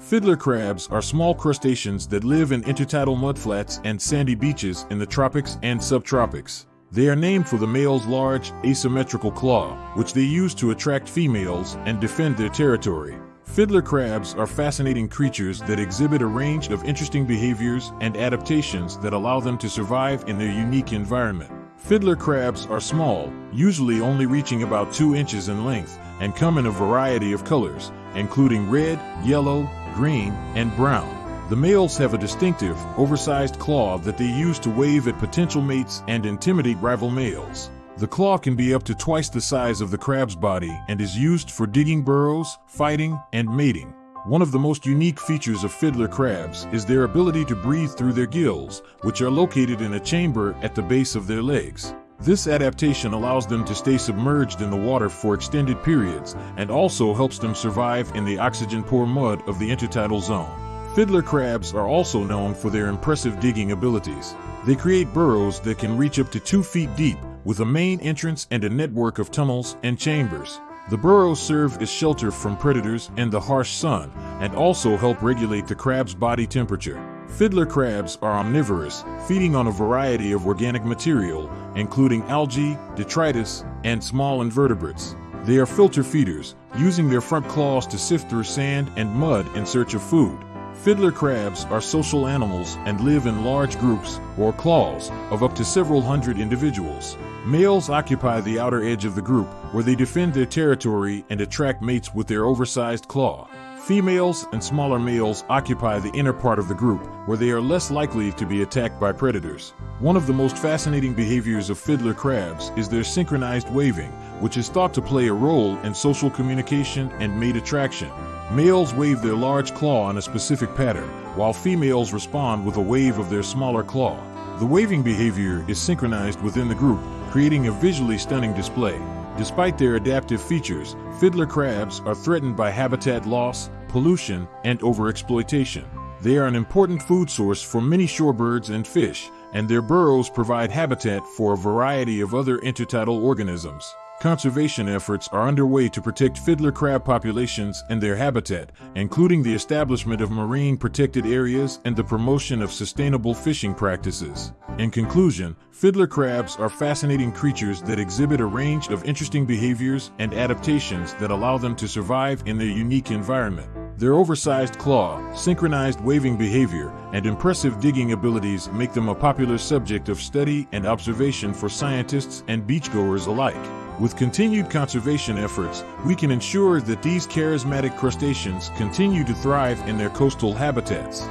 Fiddler crabs are small crustaceans that live in intertidal mudflats and sandy beaches in the tropics and subtropics. They are named for the male's large, asymmetrical claw, which they use to attract females and defend their territory. Fiddler crabs are fascinating creatures that exhibit a range of interesting behaviors and adaptations that allow them to survive in their unique environment. Fiddler crabs are small, usually only reaching about 2 inches in length, and come in a variety of colors, including red, yellow, green, and brown. The males have a distinctive, oversized claw that they use to wave at potential mates and intimidate rival males. The claw can be up to twice the size of the crab's body and is used for digging burrows, fighting, and mating. One of the most unique features of fiddler crabs is their ability to breathe through their gills, which are located in a chamber at the base of their legs. This adaptation allows them to stay submerged in the water for extended periods and also helps them survive in the oxygen-poor mud of the intertidal zone. Fiddler crabs are also known for their impressive digging abilities. They create burrows that can reach up to two feet deep, with a main entrance and a network of tunnels and chambers. The burrows serve as shelter from predators and the harsh sun, and also help regulate the crab's body temperature. Fiddler crabs are omnivorous, feeding on a variety of organic material, including algae, detritus, and small invertebrates. They are filter feeders, using their front claws to sift through sand and mud in search of food. Fiddler crabs are social animals and live in large groups, or claws, of up to several hundred individuals. Males occupy the outer edge of the group, where they defend their territory and attract mates with their oversized claw. Females and smaller males occupy the inner part of the group, where they are less likely to be attacked by predators. One of the most fascinating behaviors of fiddler crabs is their synchronized waving, which is thought to play a role in social communication and mate attraction. Males wave their large claw in a specific pattern, while females respond with a wave of their smaller claw. The waving behavior is synchronized within the group, creating a visually stunning display. Despite their adaptive features, fiddler crabs are threatened by habitat loss, pollution, and overexploitation. They are an important food source for many shorebirds and fish, and their burrows provide habitat for a variety of other intertidal organisms. Conservation efforts are underway to protect fiddler crab populations and their habitat, including the establishment of marine protected areas and the promotion of sustainable fishing practices. In conclusion, fiddler crabs are fascinating creatures that exhibit a range of interesting behaviors and adaptations that allow them to survive in their unique environment. Their oversized claw, synchronized waving behavior, and impressive digging abilities make them a popular subject of study and observation for scientists and beachgoers alike. With continued conservation efforts, we can ensure that these charismatic crustaceans continue to thrive in their coastal habitats.